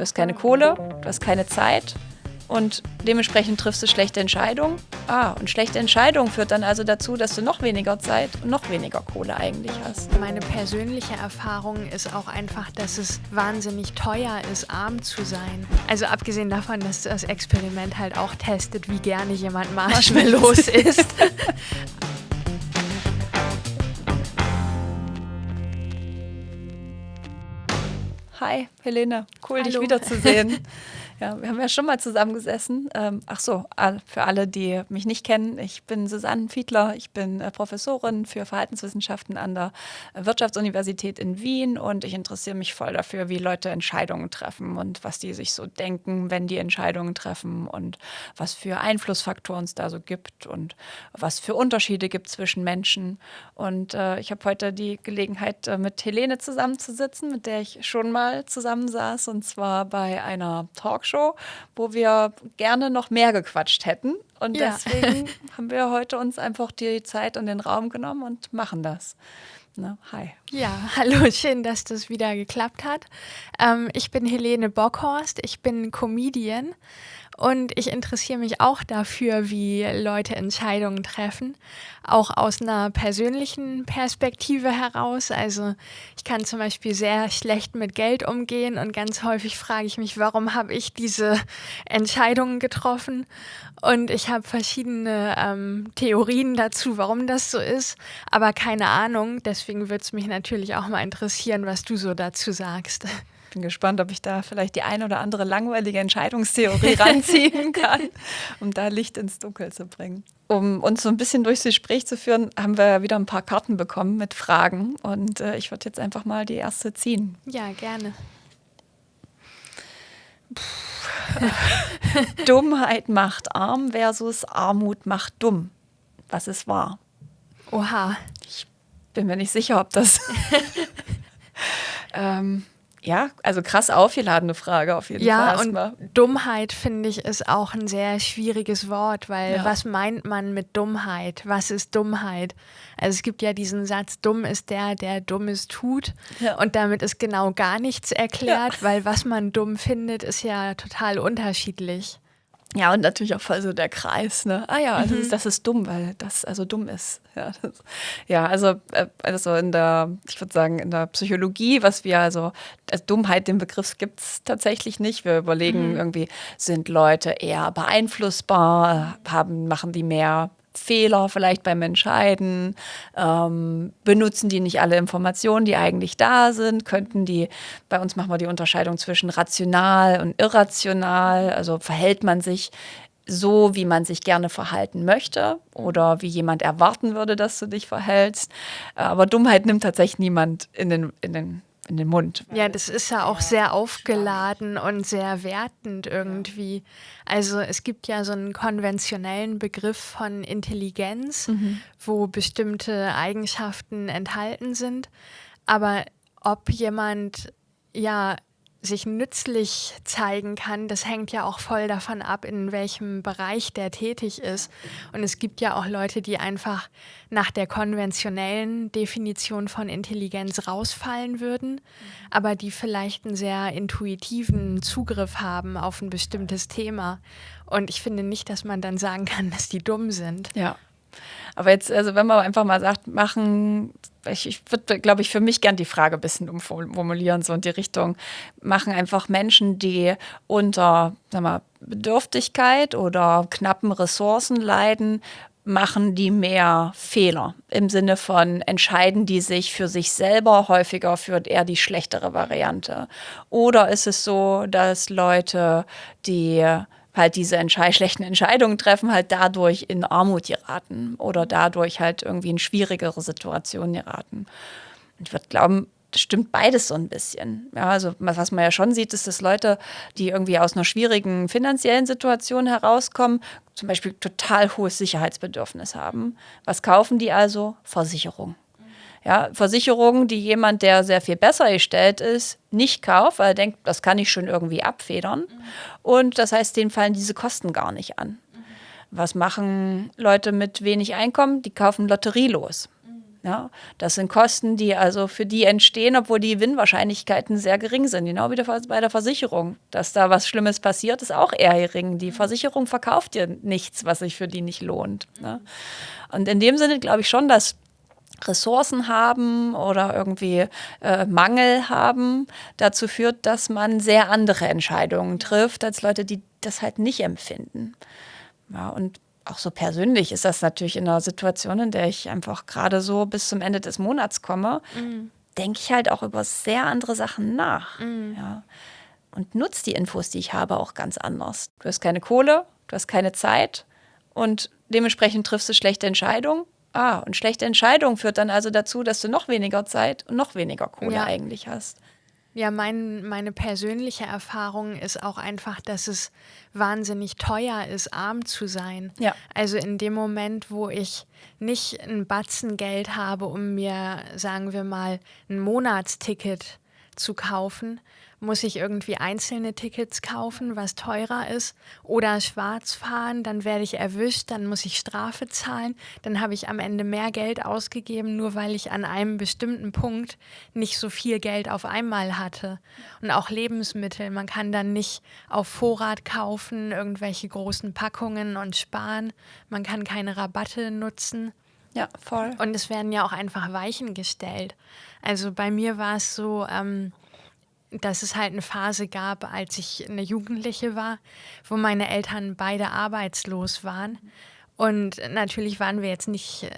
Du hast keine Kohle, du hast keine Zeit und dementsprechend triffst du schlechte Entscheidungen. Ah, und schlechte Entscheidungen führt dann also dazu, dass du noch weniger Zeit und noch weniger Kohle eigentlich hast. Meine persönliche Erfahrung ist auch einfach, dass es wahnsinnig teuer ist, arm zu sein. Also abgesehen davon, dass das Experiment halt auch testet, wie gerne jemand Marshmallows isst. Hi, Helene. Cool, Hallo. dich wiederzusehen. Ja, wir haben ja schon mal zusammengesessen. Ähm, ach so, für alle, die mich nicht kennen, ich bin Susanne Fiedler. Ich bin äh, Professorin für Verhaltenswissenschaften an der äh, Wirtschaftsuniversität in Wien und ich interessiere mich voll dafür, wie Leute Entscheidungen treffen und was die sich so denken, wenn die Entscheidungen treffen und was für Einflussfaktoren es da so gibt und was für Unterschiede gibt zwischen Menschen. Und äh, ich habe heute die Gelegenheit, äh, mit Helene zusammenzusitzen, mit der ich schon mal zusammensaß und zwar bei einer Talkshow, wo wir gerne noch mehr gequatscht hätten. Und Ja. deswegen haben wir heute uns einfach die Zeit und den Raum genommen und machen das. Ne? Hi. Ja, hallo, schön, dass das wieder geklappt hat. Ähm, ich bin Helene Bockhorst, ich bin Comedian und ich interessiere mich auch dafür, wie Leute Entscheidungen treffen, auch aus einer persönlichen Perspektive heraus. Also ich kann zum Beispiel sehr schlecht mit Geld umgehen und ganz häufig frage ich mich, warum habe ich diese Entscheidungen getroffen? Und ich habe verschiedene ähm, Theorien dazu, warum das so ist, aber keine Ahnung. Deswegen würde es mich natürlich auch mal interessieren, was du so dazu sagst. Bin gespannt, ob ich da vielleicht die ein oder andere langweilige Entscheidungstheorie ranziehen kann, um da Licht ins Dunkel zu bringen. Um uns so ein bisschen durchs Gespräch zu führen, haben wir wieder ein paar Karten bekommen mit Fragen. Und äh, ich würde jetzt einfach mal die erste ziehen. Ja, gerne. Dummheit macht arm versus Armut macht dumm. Was ist wahr? Oha. Bin mir nicht sicher, ob das. ähm, ja, also krass aufgeladene Frage auf jeden Fall. Ja, und Dummheit finde ich ist auch ein sehr schwieriges Wort, weil Ja. was meint man mit Dummheit? Was ist Dummheit? Also es gibt ja diesen Satz, dumm ist der, der Dummes tut. Ja. Und damit ist genau gar nichts erklärt, weil was man dumm findet, ist ja total unterschiedlich. Ja, und natürlich auch voll so der Kreis, ne? Ah ja, das, Mhm. ist, das ist dumm, weil das also dumm ist. Ja, das, ja also, äh, also in der, ich würde sagen, in der Psychologie, was wir also, als Dummheit, den Begriff gibt es tatsächlich nicht. Wir Mhm. überlegen irgendwie, sind Leute eher beeinflussbar, haben, machen die mehr Fehler vielleicht beim Entscheiden? Ähm, benutzen die nicht alle Informationen, die eigentlich da sind? Könnten die, bei uns machen wir die Unterscheidung zwischen rational und irrational, also verhält man sich so, wie man sich gerne verhalten möchte oder wie jemand erwarten würde, dass du dich verhältst. Aber Dummheit nimmt tatsächlich niemand in den, in den, in den Mund. Ja, das ist ja auch sehr aufgeladen und sehr wertend irgendwie. Also es gibt ja so einen konventionellen Begriff von Intelligenz, wo bestimmte Eigenschaften enthalten sind. Aber ob jemand ja sich nützlich zeigen kann, das hängt ja auch voll davon ab, in welchem Bereich der tätig ist. Und es gibt ja auch Leute, die einfach nach der konventionellen Definition von Intelligenz rausfallen würden, aber die vielleicht einen sehr intuitiven Zugriff haben auf ein bestimmtes Thema. Und ich finde nicht, dass man dann sagen kann, dass die dumm sind. Ja. Aber jetzt, also wenn man einfach mal sagt, machen, ich, ich würde, glaube ich, für mich gern die Frage ein bisschen umformulieren, so in die Richtung, machen einfach Menschen, die unter sag mal, Bedürftigkeit oder knappen Ressourcen leiden, machen die mehr Fehler im Sinne von entscheiden die sich für sich selber häufiger für eher die schlechtere Variante. Oder ist es so, dass Leute, die halt diese Entschei schlechten Entscheidungen treffen, halt dadurch in Armut geraten oder dadurch halt irgendwie in schwierigere Situationen geraten. Ich würde glauben, das stimmt beides so ein bisschen. Ja, also was man ja schon sieht, ist, dass Leute, die irgendwie aus einer schwierigen finanziellen Situation herauskommen, zum Beispiel total hohes Sicherheitsbedürfnis haben. Was kaufen die also? Versicherung. Ja, Versicherungen, die jemand, der sehr viel besser gestellt ist, nicht kauft, weil er denkt, das kann ich schon irgendwie abfedern. Und das heißt, denen fallen diese Kosten gar nicht an. Was machen Leute mit wenig Einkommen? Die kaufen Lotterielos. Ja, das sind Kosten, die also für die entstehen, obwohl die Gewinnwahrscheinlichkeiten sehr gering sind. Genau wie bei der Versicherung. Dass da was Schlimmes passiert, ist auch eher gering. Die Versicherung verkauft dir nichts, was sich für die nicht lohnt. Ne? Und in dem Sinne glaube ich schon, dass Ressourcen haben oder irgendwie äh, Mangel haben, dazu führt, dass man sehr andere Entscheidungen trifft als Leute, die das halt nicht empfinden. Ja, und auch so persönlich ist das natürlich in einer Situation, in der ich einfach gerade so bis zum Ende des Monats komme, mhm. denke ich halt auch über sehr andere Sachen nach. Mhm. Ja. Und nutze die Infos, die ich habe, auch ganz anders. Du hast keine Kohle, du hast keine Zeit und dementsprechend triffst du schlechte Entscheidungen Ah, und schlechte Entscheidung führt dann also dazu, dass du noch weniger Zeit und noch weniger Kohle ja. eigentlich hast. Ja, mein, meine persönliche Erfahrung ist auch einfach, dass es wahnsinnig teuer ist, arm zu sein. Ja. Also in dem Moment, wo ich nicht ein Batzen Geld habe, um mir, sagen wir mal, ein Monatsticket zu kaufen, muss ich irgendwie einzelne Tickets kaufen, was teurer ist, oder schwarz fahren, dann werde ich erwischt, dann muss ich Strafe zahlen, dann habe ich am Ende mehr Geld ausgegeben, nur weil ich an einem bestimmten Punkt nicht so viel Geld auf einmal hatte. Und auch Lebensmittel, man kann dann nicht auf Vorrat kaufen, irgendwelche großen Packungen und sparen, man kann keine Rabatte nutzen. Ja, voll. Und es werden ja auch einfach Weichen gestellt. Also bei mir war es so, ähm, dass es halt eine Phase gab, als ich eine Jugendliche war, wo meine Eltern beide arbeitslos waren. Und natürlich waren wir jetzt nicht äh,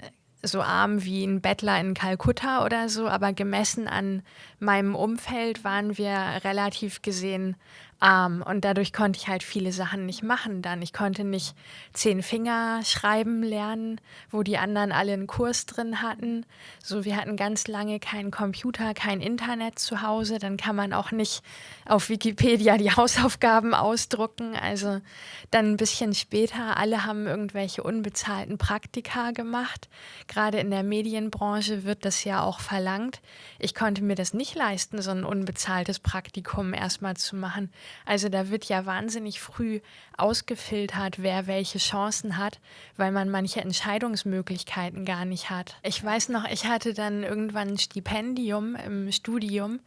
so arm wie ein Bettler in Kalkutta oder so, aber gemessen an meinem Umfeld waren wir relativ gesehen arm und dadurch konnte ich halt viele Sachen nicht machen dann. Ich konnte nicht zehn Finger schreiben lernen, wo die anderen alle einen Kurs drin hatten. So, wir hatten ganz lange keinen Computer, kein Internet zu Hause. Dann kann man auch nicht auf Wikipedia die Hausaufgaben ausdrucken. Also dann ein bisschen später, alle haben irgendwelche unbezahlten Praktika gemacht. Gerade in der Medienbranche wird das ja auch verlangt. Ich konnte mir das nicht leisten, so ein unbezahltes Praktikum erstmal zu machen. Also da wird ja wahnsinnig früh ausgefiltert, wer welche Chancen hat, weil man manche Entscheidungsmöglichkeiten gar nicht hat. Ich weiß noch, ich hatte dann irgendwann ein Stipendium im Studium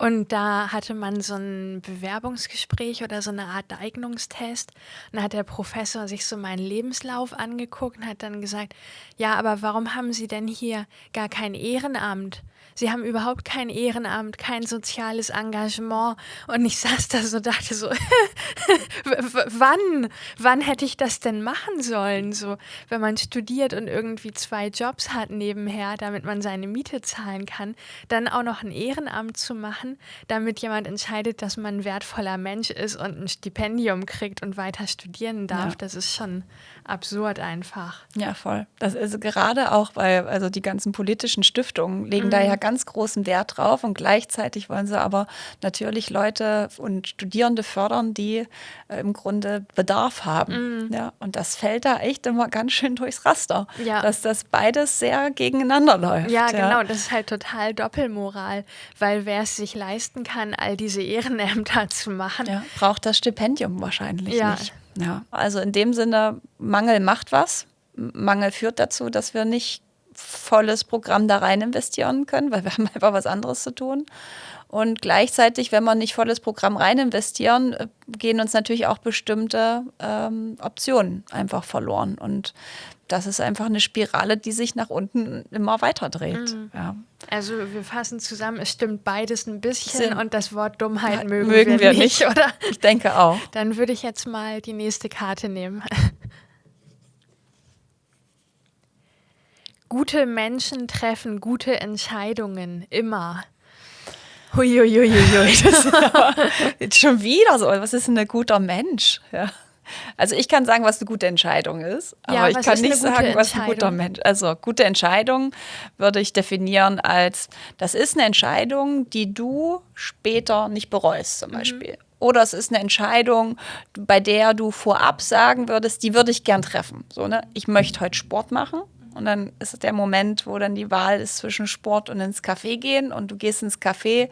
und da hatte man so ein Bewerbungsgespräch oder so eine Art Eignungstest. Und da hat der Professor sich so meinen Lebenslauf angeguckt und hat dann gesagt, ja, aber warum haben Sie denn hier gar kein Ehrenamt? Sie haben überhaupt kein Ehrenamt, kein soziales Engagement. Und ich saß da so, dachte so, wann, wann hätte ich das denn machen sollen? So, wenn man studiert und irgendwie zwei Jobs hat nebenher, damit man seine Miete zahlen kann, dann auch noch ein Ehrenamt zu machen, damit jemand entscheidet, dass man ein wertvoller Mensch ist und ein Stipendium kriegt und weiter studieren darf, ja. das ist schon absurd einfach. Ja, voll. Das ist gerade auch bei, also die ganzen politischen Stiftungen legen mhm. da ja ganz großen Wert drauf und gleichzeitig wollen sie aber natürlich Leute und Studierende fördern, die äh, im Grunde Bedarf haben. Mhm. Ja, und das fällt da echt immer ganz schön durchs Raster, ja. dass das beides sehr gegeneinander läuft. Ja, ja, genau. Das ist halt total Doppelmoral, weil wer es sich leisten kann, all diese Ehrenämter zu machen, ja, braucht das Stipendium wahrscheinlich ja. nicht. Ja, also in dem Sinne, Mangel macht was. Mangel führt dazu, dass wir nicht volles Programm da rein investieren können, weil wir haben einfach was anderes zu tun. Und gleichzeitig, wenn wir nicht volles Programm rein investieren, äh, gehen uns natürlich auch bestimmte ähm, Optionen einfach verloren. Und das ist einfach eine Spirale, die sich nach unten immer weiter dreht. Mhm. Ja. Also wir fassen zusammen, es stimmt beides ein bisschen Sinn. und das Wort Dummheit mögen, mögen wir, wir, nicht, oder? Ich denke auch. Dann würde ich jetzt mal die nächste Karte nehmen. Gute Menschen treffen gute Entscheidungen, immer. Huiuiuiui. Jetzt schon wieder so. Was ist denn ein guter Mensch? Ja. Also ich kann sagen, was eine gute Entscheidung ist, aber ja, ich kann nicht sagen, was ein guter Mensch. Also gute Entscheidung würde ich definieren als, das ist eine Entscheidung, die du später nicht bereust zum mhm. Beispiel. Mhm. Oder es ist eine Entscheidung, bei der du vorab sagen würdest, die würde ich gern treffen. So, ne? Ich möchte heute Sport machen. Und dann ist es der Moment, wo dann die Wahl ist zwischen Sport und ins Café gehen. Und du gehst ins Café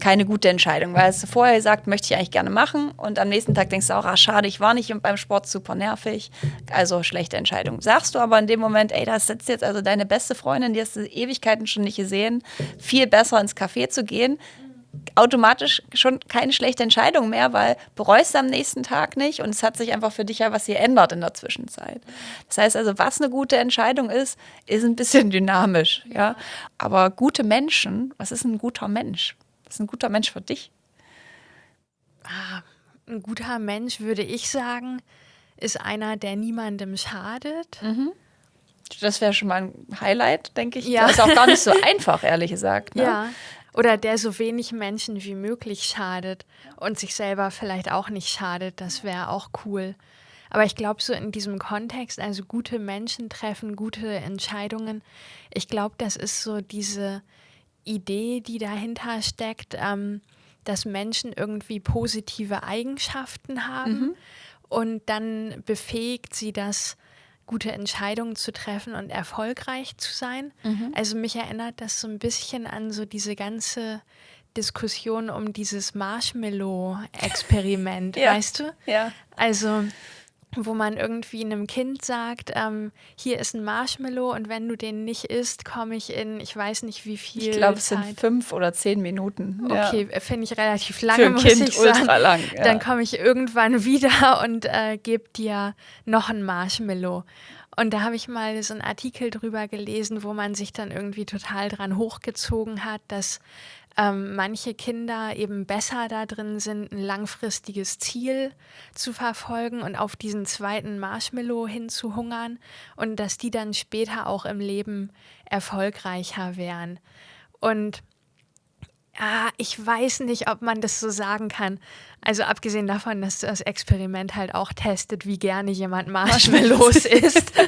keine gute Entscheidung, weil es vorher gesagt, möchte ich eigentlich gerne machen und am nächsten Tag denkst du auch, ah, schade, ich war nicht beim Sport super nervig, also schlechte Entscheidung. Sagst du aber in dem Moment, ey, da sitzt jetzt also deine beste Freundin, die hast du Ewigkeiten schon nicht gesehen, viel besser ins Café zu gehen, automatisch schon keine schlechte Entscheidung mehr, weil bereust du am nächsten Tag nicht und es hat sich einfach für dich ja was geändert in der Zwischenzeit. Das heißt also, was eine gute Entscheidung ist, ist ein bisschen dynamisch, ja. Aber gute Menschen, was ist ein guter Mensch? Ist ein guter Mensch für dich? Ah, ein guter Mensch, würde ich sagen, ist einer, der niemandem schadet. Mhm. Das wäre schon mal ein Highlight, denke ich. Ja. Das ist auch gar nicht so einfach, ehrlich gesagt. Ne? Ja, oder der so wenig Menschen wie möglich schadet und sich selber vielleicht auch nicht schadet. Das wäre auch cool. Aber ich glaube, so in diesem Kontext, also gute Menschen treffen gute Entscheidungen, ich glaube, das ist so diese Idee, die dahinter steckt, ähm, dass Menschen irgendwie positive Eigenschaften haben mhm. und dann befähigt sie das, gute Entscheidungen zu treffen und erfolgreich zu sein. Mhm. Also mich erinnert das so ein bisschen an so diese ganze Diskussion um dieses Marshmallow-Experiment, ja. weißt du? Ja. Also wo man irgendwie einem Kind sagt, ähm, hier ist ein Marshmallow und wenn du den nicht isst, komme ich in, ich weiß nicht wie viel. Ich glaube, es sind fünf oder zehn Minuten. Okay, ja. finde ich relativ lange, Für ein muss kind ich sagen. ultra lang. Ja. Dann komme ich irgendwann wieder und äh, gebe dir noch ein Marshmallow. Und da habe ich mal so einen Artikel drüber gelesen, wo man sich dann irgendwie total dran hochgezogen hat, dass ähm, manche Kinder eben besser da drin sind, ein langfristiges Ziel zu verfolgen und auf diesen zweiten Marshmallow hinzuhungern und dass die dann später auch im Leben erfolgreicher wären. Und ja, ich weiß nicht, ob man das so sagen kann. Also abgesehen davon, dass das Experiment halt auch testet, wie gerne jemand Marshmallows isst.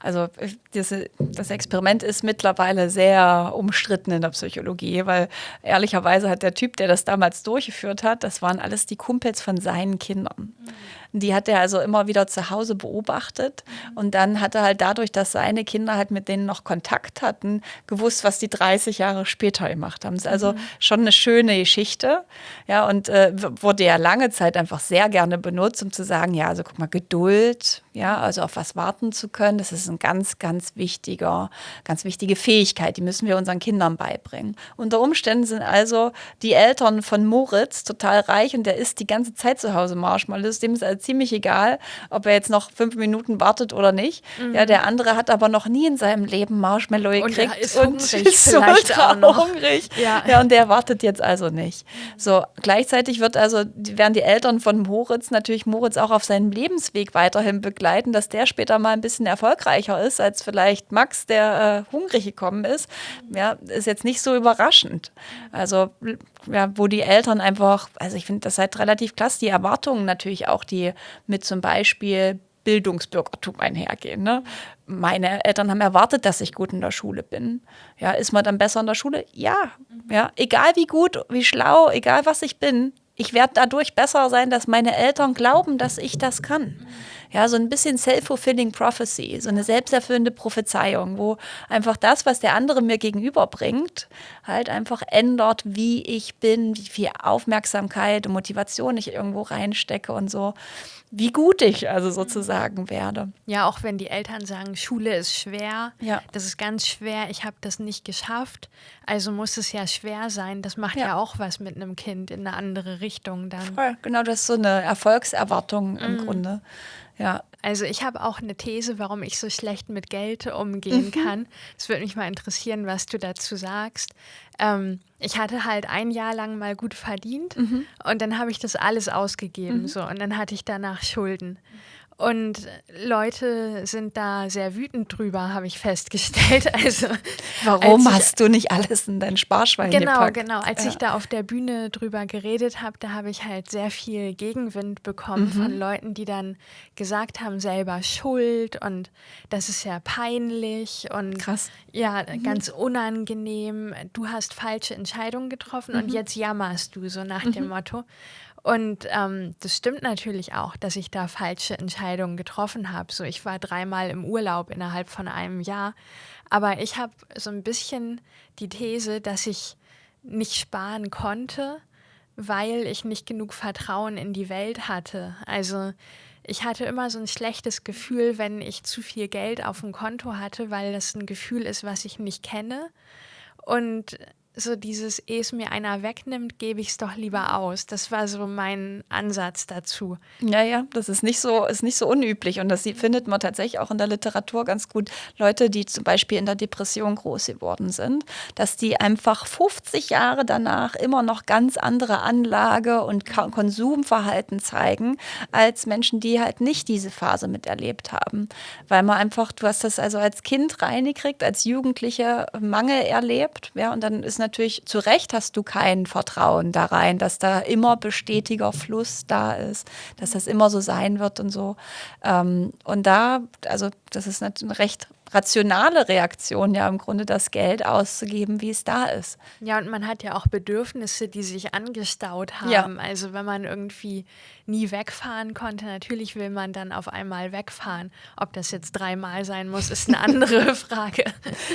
Also das, das Experiment ist mittlerweile sehr umstritten in der Psychologie, weil ehrlicherweise hat der Typ, der das damals durchgeführt hat, das waren alles die Kumpels von seinen Kindern. Mhm. Die hat er also immer wieder zu Hause beobachtet. Und dann hat er halt dadurch, dass seine Kinder halt mit denen noch Kontakt hatten, gewusst, was die 30 Jahre später gemacht haben. Das ist also mhm. schon eine schöne Geschichte. Ja, und äh, wurde ja lange Zeit einfach sehr gerne benutzt, um zu sagen, ja, also guck mal, Geduld, ja, also auf was warten zu können, das ist ein ganz, ganz wichtiger, ganz wichtige Fähigkeit, die müssen wir unseren Kindern beibringen. Unter Umständen sind also die Eltern von Moritz total reich und der isst die ganze Zeit zu Hause Marshmallows, dem ist also ziemlich egal, ob er jetzt noch fünf Minuten wartet oder nicht. Mhm. Ja, der andere hat aber noch nie in seinem Leben Marshmallow gekriegt und, ist und ist ultra hungrig. Ja. ja, und der wartet jetzt also nicht. So, gleichzeitig wird also, werden die Eltern von Moritz natürlich Moritz auch auf seinem Lebensweg weiterhin begleiten, dass der später mal ein bisschen erfolgreicher ist als vielleicht Max, der äh, hungrig gekommen ist. Ja, ist jetzt nicht so überraschend. Also, ja, wo die Eltern einfach, also ich finde das halt relativ klasse, die Erwartungen natürlich auch, die mit zum Beispiel Bildungsbürgertum einhergehen. Ne? Meine Eltern haben erwartet, dass ich gut in der Schule bin. Ja, ist man dann besser in der Schule? Ja. ja. Egal wie gut, wie schlau, egal was ich bin, ich werde dadurch besser sein, dass meine Eltern glauben, dass ich das kann. Ja, so ein bisschen self-fulfilling prophecy, so eine selbsterfüllende Prophezeiung, wo einfach das, was der andere mir gegenüberbringt, halt einfach ändert, wie ich bin, wie viel Aufmerksamkeit und Motivation ich irgendwo reinstecke und so wie gut ich also sozusagen werde. Ja, auch wenn die Eltern sagen, Schule ist schwer, ja. das ist ganz schwer, ich habe das nicht geschafft, also muss es ja schwer sein. Das macht ja, ja auch was mit einem Kind in eine andere Richtung dann. Voll, genau, das ist so eine Erfolgserwartung im mm. Grunde. Ja. Also ich habe auch eine These, warum ich so schlecht mit Geld umgehen mhm. kann. Es würde mich mal interessieren, was du dazu sagst. Ähm, ich hatte halt ein Jahr lang mal gut verdient mhm. und dann habe ich das alles ausgegeben mhm. so und dann hatte ich danach Schulden. Und Leute sind da sehr wütend drüber, habe ich festgestellt. Also, Warum ich, hast du nicht alles in dein Sparschwein genau, gepackt? Genau, Als ja. ich da auf der Bühne drüber geredet habe, da habe ich halt sehr viel Gegenwind bekommen mhm. von Leuten, die dann gesagt haben, selber Schuld und das ist ja peinlich und Krass. ja, mhm. ganz unangenehm. Du hast falsche Entscheidungen getroffen mhm. und jetzt jammerst du, so nach dem mhm. Motto. Und ähm, das stimmt natürlich auch, dass ich da falsche Entscheidungen getroffen habe. So, ich war dreimal im Urlaub innerhalb von einem Jahr. Aber ich habe so ein bisschen die These, dass ich nicht sparen konnte, weil ich nicht genug Vertrauen in die Welt hatte. Also ich hatte immer so ein schlechtes Gefühl, wenn ich zu viel Geld auf dem Konto hatte, weil das ein Gefühl ist, was ich nicht kenne. Und so dieses, ehe es mir einer wegnimmt, gebe ich es doch lieber aus. Das war so mein Ansatz dazu. Ja, ja, das ist nicht so, ist nicht so unüblich. Und das findet man tatsächlich auch in der Literatur ganz gut. Leute, die zum Beispiel in der Depression groß geworden sind, dass die einfach 50 Jahre danach immer noch ganz andere Anlage und Konsumverhalten zeigen, als Menschen, die halt nicht diese Phase miterlebt haben. Weil man einfach, du hast das also als Kind reingekriegt, als Jugendliche Mangel erlebt, ja, und dann ist natürlich natürlich, zu Recht hast du kein Vertrauen da rein, dass da immer bestetiger Fluss da ist, dass das immer so sein wird und so. Ähm, und da, also das ist eine recht rationale Reaktion, ja im Grunde das Geld auszugeben, wie es da ist. Ja, und man hat ja auch Bedürfnisse, die sich angestaut haben. Ja. Also wenn man irgendwie nie wegfahren konnte, natürlich will man dann auf einmal wegfahren. Ob das jetzt dreimal sein muss, ist eine andere Frage.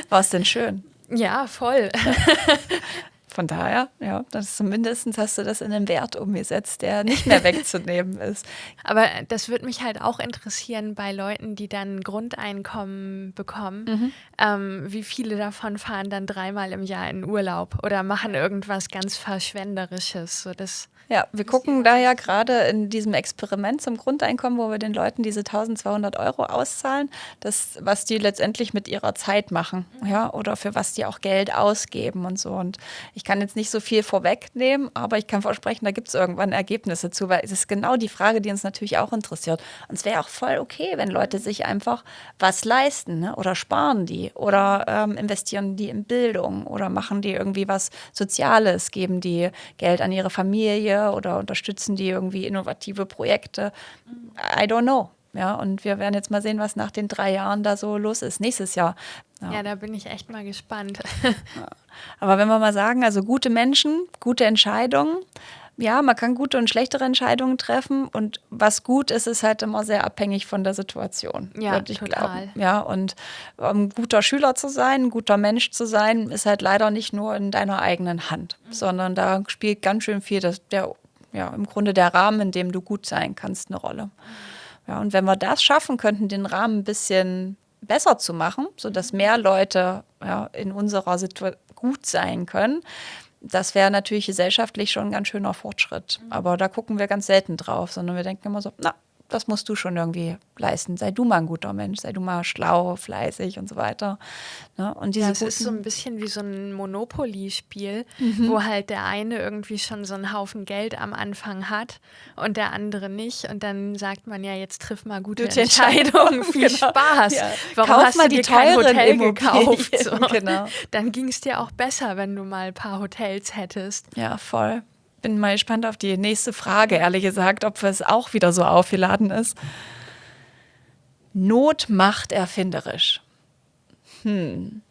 War es denn schön? Ja, voll. Von daher, ja, das zumindest hast du das in einen Wert umgesetzt, der nicht mehr wegzunehmen ist. Aber das würde mich halt auch interessieren bei Leuten, die dann Grundeinkommen bekommen. Mhm. Ähm, wie viele davon fahren dann dreimal im Jahr in Urlaub oder machen irgendwas ganz Verschwenderisches? So das ja, wir gucken da ja gerade in diesem Experiment zum Grundeinkommen, wo wir den Leuten diese 1200 Euro auszahlen, das, was die letztendlich mit ihrer Zeit machen, ja, oder für was die auch Geld ausgeben und so. Und ich kann jetzt nicht so viel vorwegnehmen, aber ich kann versprechen, da gibt es irgendwann Ergebnisse zu, weil es ist genau die Frage, die uns natürlich auch interessiert. Und es wäre auch voll okay, wenn Leute sich einfach was leisten ne? oder sparen die oder ähm, investieren die in Bildung oder machen die irgendwie was Soziales, geben die Geld an ihre Familie oder unterstützen die irgendwie innovative Projekte? I don't know. Ja, und wir werden jetzt mal sehen, was nach den drei Jahren da so los ist, nächstes Jahr. Ja, ja da bin ich echt mal gespannt. Aber wenn wir mal sagen, also gute Menschen, gute Entscheidungen, ja, man kann gute und schlechtere Entscheidungen treffen und was gut ist, ist halt immer sehr abhängig von der Situation. Ja, total. Glauben. Ja, und um guter Schüler zu sein, ein guter Mensch zu sein, ist halt leider nicht nur in deiner eigenen Hand, mhm. sondern da spielt ganz schön viel das, der, ja, im Grunde der Rahmen, in dem du gut sein kannst, eine Rolle. Mhm. Ja, und wenn wir das schaffen könnten, den Rahmen ein bisschen besser zu machen, sodass mhm. mehr Leute ja, in unserer Situation gut sein können, das wäre natürlich gesellschaftlich schon ein ganz schöner Fortschritt. Mhm. Aber da gucken wir ganz selten drauf, sondern wir denken immer so, na, das musst du schon irgendwie leisten. Sei du mal ein guter Mensch, sei du mal schlau, fleißig und so weiter. Ne? Und diese ja, es ist so ein bisschen wie so ein Monopoly-Spiel, mhm. wo halt der eine irgendwie schon so einen Haufen Geld am Anfang hat und der andere nicht. Und dann sagt man ja, jetzt triff mal gute, gute Entscheidungen. Viel genau. Spaß. Ja. Warum Kauf hast mal du dir kein Hotel gekauft? So. Genau. Dann ging es dir auch besser, wenn du mal ein paar Hotels hättest. Ja, voll bin mal gespannt auf die nächste Frage, ehrlich gesagt, ob es auch wieder so aufgeladen ist. Not macht erfinderisch. Hm.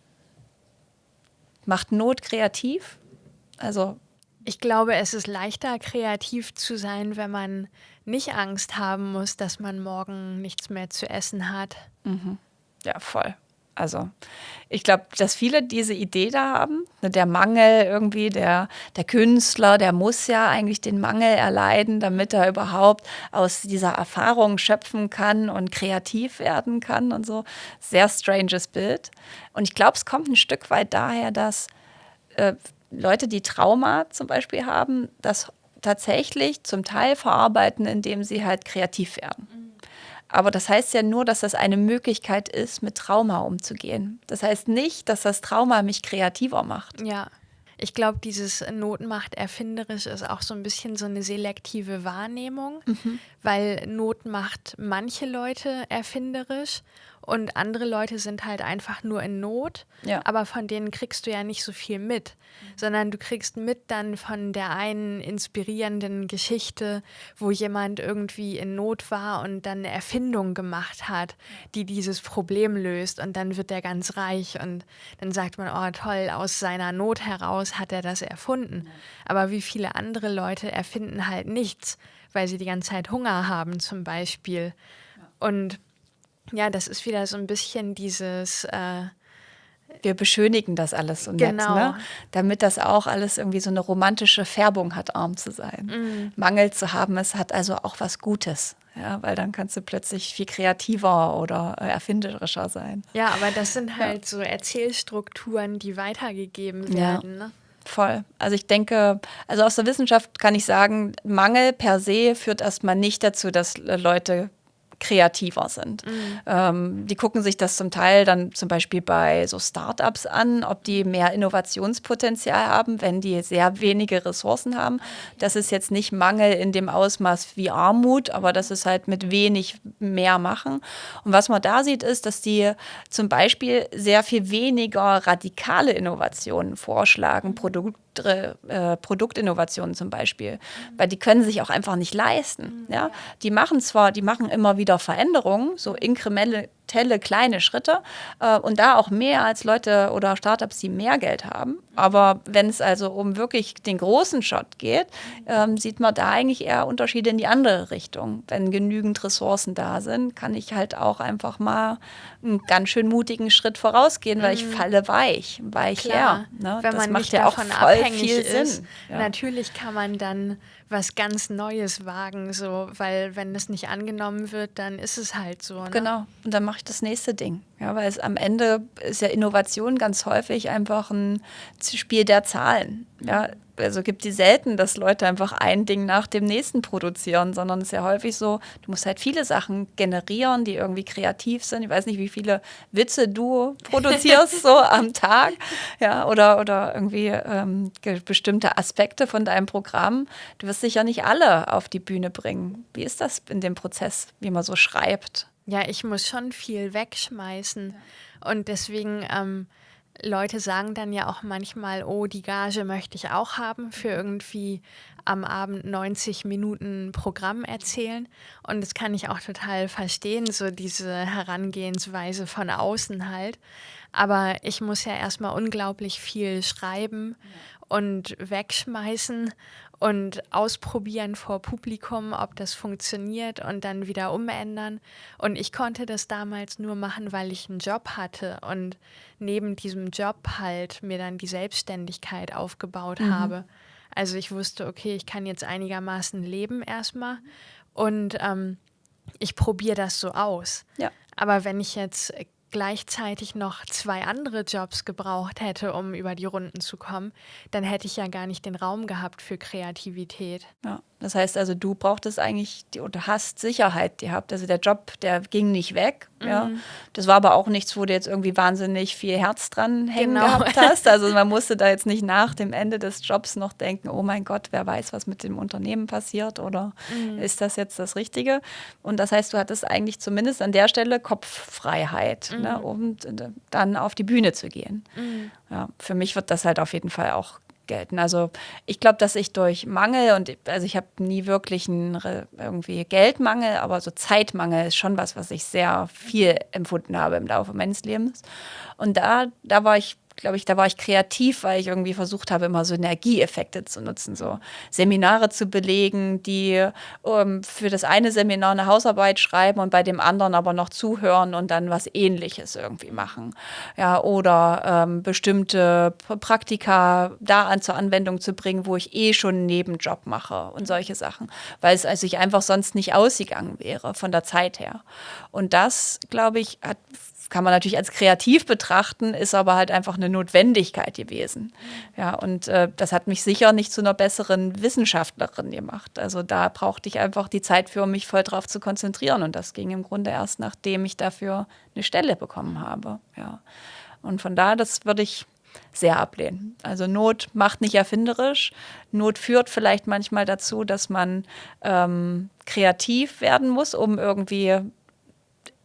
Macht Not kreativ? Also. Ich glaube, es ist leichter, kreativ zu sein, wenn man nicht Angst haben muss, dass man morgen nichts mehr zu essen hat. Mhm. Ja, voll. Also ich glaube, dass viele diese Idee da haben. Ne, der Mangel irgendwie, der, der Künstler, der muss ja eigentlich den Mangel erleiden, damit er überhaupt aus dieser Erfahrung schöpfen kann und kreativ werden kann und so. Sehr stranges Bild. Und ich glaube, es kommt ein Stück weit daher, dass äh, Leute, die Trauma zum Beispiel haben, das tatsächlich zum Teil verarbeiten, indem sie halt kreativ werden. Aber das heißt ja nur, dass das eine Möglichkeit ist, mit Trauma umzugehen. Das heißt nicht, dass das Trauma mich kreativer macht. Ja. Ich glaube, dieses Notenmacht erfinderisch ist auch so ein bisschen so eine selektive Wahrnehmung, mhm. weil Not macht manche Leute erfinderisch und andere Leute sind halt einfach nur in Not, ja. aber von denen kriegst du ja nicht so viel mit, mhm. sondern du kriegst mit dann von der einen inspirierenden Geschichte, wo jemand irgendwie in Not war und dann eine Erfindung gemacht hat, die dieses Problem löst und dann wird er ganz reich und dann sagt man, oh toll, aus seiner Not heraus hat er das erfunden. Aber wie viele andere Leute erfinden halt nichts, weil sie die ganze Zeit Hunger haben zum Beispiel. Und ja, das ist wieder so ein bisschen dieses, äh, wir beschönigen das alles so nett, Genau. ne? damit das auch alles irgendwie so eine romantische Färbung hat, arm zu sein. Mhm. Mangel zu haben, es hat also auch was Gutes, ja, weil dann kannst du plötzlich viel kreativer oder äh, erfinderischer sein. Ja, aber das sind halt so Erzählstrukturen, die weitergegeben Ja. werden. Ne? Voll. Also ich denke, also aus der Wissenschaft kann ich sagen, Mangel per se führt erstmal nicht dazu, dass äh, Leute kreativer sind. Ähm, die gucken sich das zum Teil dann zum Beispiel bei so Startups an, ob die mehr Innovationspotenzial haben, wenn die sehr wenige Ressourcen haben. Das ist jetzt nicht Mangel in dem Ausmaß wie Armut, aber das ist halt mit wenig mehr machen. Und was man da sieht, ist, dass die zum Beispiel sehr viel weniger radikale Innovationen vorschlagen, Produkt äh, Produktinnovationen zum Beispiel, weil die können sich auch einfach nicht leisten. Ja? Die machen zwar, die machen immer wieder Veränderungen, so inkrementelle kleine Schritte äh, und da auch mehr als Leute oder Startups, die mehr Geld haben. Aber wenn es also um wirklich den großen Shot geht, ähm, sieht man da eigentlich eher Unterschiede in die andere Richtung. Wenn genügend Ressourcen da sind, kann ich halt auch einfach mal einen ganz schön mutigen Schritt vorausgehen, weil ich falle weich, weich Mhm. Klar, her. Ne? wenn das man macht nicht ja auch davon voll abhängig viel ist. Sinn. Ja. Natürlich kann man dann was ganz Neues wagen, so, weil wenn es nicht angenommen wird, dann ist es halt so. Ne? Genau. Und dann mache ich das nächste Ding. Ja, weil es am Ende ist ja Innovation ganz häufig einfach ein Spiel der Zahlen. Ja, also gibt die selten, dass Leute einfach ein Ding nach dem nächsten produzieren, sondern es ist ja häufig so, du musst halt viele Sachen generieren, die irgendwie kreativ sind. Ich weiß nicht, wie viele Witze du produzierst so am Tag, ja, oder, oder irgendwie ähm, bestimmte Aspekte von deinem Programm. Du wirst sicher nicht alle auf die Bühne bringen. Wie ist das in dem Prozess, wie man so schreibt? Ja, ich muss schon viel wegschmeißen. Und deswegen, ähm, Leute sagen dann ja auch manchmal, oh, die Gage möchte ich auch haben für irgendwie am Abend 90 Minuten Programm erzählen. Und das kann ich auch total verstehen, so diese Herangehensweise von außen halt. Aber ich muss ja erstmal unglaublich viel schreiben und wegschmeißen und ausprobieren vor Publikum, ob das funktioniert und dann wieder umändern. Und ich konnte das damals nur machen, weil ich einen Job hatte und neben diesem Job halt mir dann die Selbstständigkeit aufgebaut habe. Also ich wusste, okay, ich kann jetzt einigermaßen leben erstmal und ähm, ich probiere das so aus. Ja. Aber wenn ich jetzt gleichzeitig noch zwei andere Jobs gebraucht hätte, um über die Runden zu kommen, dann hätte ich ja gar nicht den Raum gehabt für Kreativität. Ja, das heißt also, du brauchtest eigentlich die, oder hast Sicherheit gehabt. Also der Job, der ging nicht weg. Ja. Das war aber auch nichts, wo du jetzt irgendwie wahnsinnig viel Herz dran hängen Genau. gehabt hast. Also man musste da jetzt nicht nach dem Ende des Jobs noch denken, oh mein Gott, wer weiß, was mit dem Unternehmen passiert oder ist das jetzt das Richtige? Und das heißt, du hattest eigentlich zumindest an der Stelle Kopffreiheit, ne, um äh, dann auf die Bühne zu gehen. Ja, für mich wird das halt auf jeden Fall auch gelten. Also ich glaube, dass ich durch Mangel und also ich habe nie wirklich einen irgendwie Geldmangel, aber so Zeitmangel ist schon was, was ich sehr viel empfunden habe im Laufe meines Lebens. Und da, da war ich glaube ich, da war ich kreativ, weil ich irgendwie versucht habe, immer Synergieeffekte zu nutzen, so Seminare zu belegen, die ähm, für das eine Seminar eine Hausarbeit schreiben und bei dem anderen aber noch zuhören und dann was Ähnliches irgendwie machen. Ja, oder ähm, bestimmte Praktika da an zur Anwendung zu bringen, wo ich eh schon einen Nebenjob mache und solche Sachen, weil es also ich einfach sonst nicht ausgegangen wäre von der Zeit her. Und das, glaube ich, hat kann man natürlich als kreativ betrachten, ist aber halt einfach eine Notwendigkeit gewesen. Ja, und äh, das hat mich sicher nicht zu einer besseren Wissenschaftlerin gemacht. Also da brauchte ich einfach die Zeit für, um mich voll drauf zu konzentrieren. Und das ging im Grunde erst, nachdem ich dafür eine Stelle bekommen habe. Ja. Und von daher, das würde ich sehr ablehnen. Also Not macht nicht erfinderisch. Not führt vielleicht manchmal dazu, dass man ähm, kreativ werden muss, um irgendwie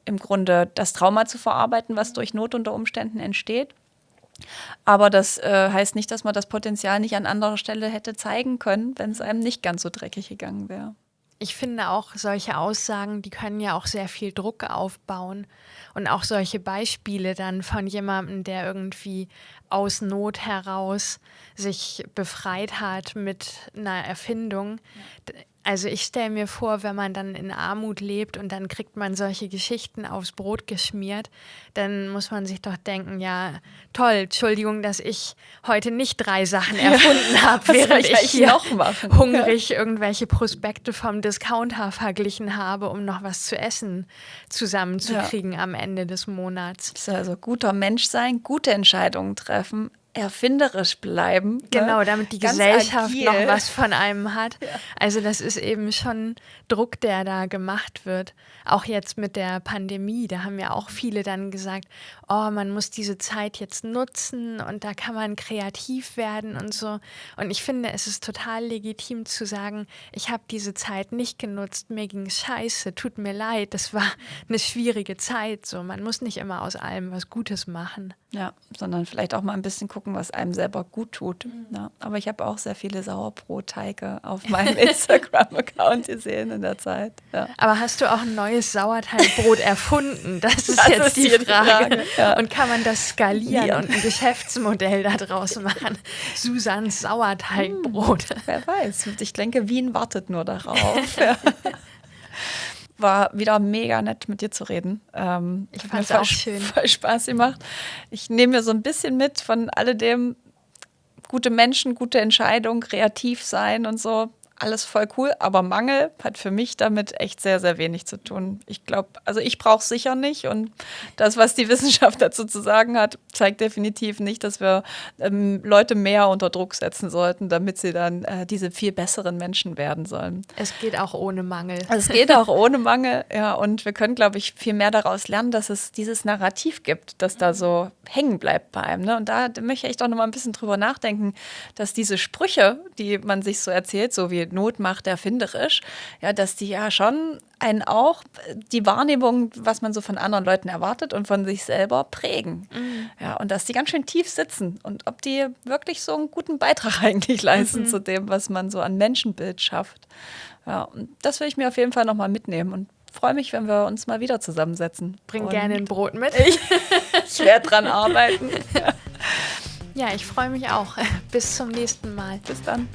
im Grunde das Trauma zu verarbeiten, was durch Not unter Umständen entsteht. Aber das äh, heißt nicht, dass man das Potenzial nicht an anderer Stelle hätte zeigen können, wenn es einem nicht ganz so dreckig gegangen wäre. Ich finde auch solche Aussagen, die können ja auch sehr viel Druck aufbauen. Und auch solche Beispiele dann von jemandem, der irgendwie aus Not heraus sich befreit hat mit einer Erfindung. D- Also ich stelle mir vor, wenn man dann in Armut lebt und dann kriegt man solche Geschichten aufs Brot geschmiert, dann muss man sich doch denken, ja, toll, Entschuldigung, dass ich heute nicht drei Sachen erfunden ja, habe, während ich, ich hier hungrig ja. irgendwelche Prospekte vom Discounter verglichen habe, um noch was zu essen zusammenzukriegen ja. am Ende des Monats. Also guter Mensch sein, gute Entscheidungen treffen, erfinderisch bleiben. Ne? Genau, damit die Gesellschaft agil. noch was von einem hat. Ja. Also das ist eben schon Druck, der da gemacht wird. Auch jetzt mit der Pandemie, da haben ja auch viele dann gesagt, oh, man muss diese Zeit jetzt nutzen und da kann man kreativ werden und so. Und ich finde, es ist total legitim zu sagen, ich habe diese Zeit nicht genutzt, mir ging scheiße, tut mir leid, das war eine schwierige Zeit. So, man muss nicht immer aus allem was Gutes machen. Ja, sondern vielleicht auch mal ein bisschen gucken, was einem selber gut tut. Mhm. Ja, aber ich habe auch sehr viele Sauerbrotteige auf meinem Instagram-Account gesehen in der Zeit. Ja. Aber hast du auch ein neues Sauerteigbrot erfunden? Das ist das jetzt ist die, Frage. Frage. Ja. Und kann man das skalieren und ein Geschäftsmodell daraus machen? Susans Sauerteigbrot. Hm, wer weiß. Ich denke, Wien wartet nur darauf. War wieder mega nett mit dir zu reden. Ähm, ich fand es auch schön. Voll Spaß gemacht. Ich nehme mir so ein bisschen mit von alledem, gute Menschen, gute Entscheidungen, kreativ sein und so alles voll cool, aber Mangel hat für mich damit echt sehr, sehr wenig zu tun. Ich glaube, also ich brauche es sicher nicht und das, was die Wissenschaft dazu zu sagen hat, zeigt definitiv nicht, dass wir ähm, Leute mehr unter Druck setzen sollten, damit sie dann äh, diese viel besseren Menschen werden sollen. Es geht auch ohne Mangel. Es geht auch ohne Mangel, ja, und wir können, glaube ich, viel mehr daraus lernen, dass es dieses Narrativ gibt, das da so hängen bleibt bei einem. Ne? Und da möchte ich doch noch mal ein bisschen drüber nachdenken, dass diese Sprüche, die man sich so erzählt, so wie Not macht erfinderisch, ja, dass die ja schon einen auch die Wahrnehmung, was man so von anderen Leuten erwartet und von sich selber prägen. Mhm. Ja, und dass die ganz schön tief sitzen und ob die wirklich so einen guten Beitrag eigentlich leisten mhm. zu dem, was man so an Menschenbild schafft. Ja, und das will ich mir auf jeden Fall nochmal mitnehmen und freue mich, wenn wir uns mal wieder zusammensetzen. Bring und gerne ein Brot mit. Ich, ich werde dran arbeiten. Ja, ich freue mich auch. Bis zum nächsten Mal. Bis dann.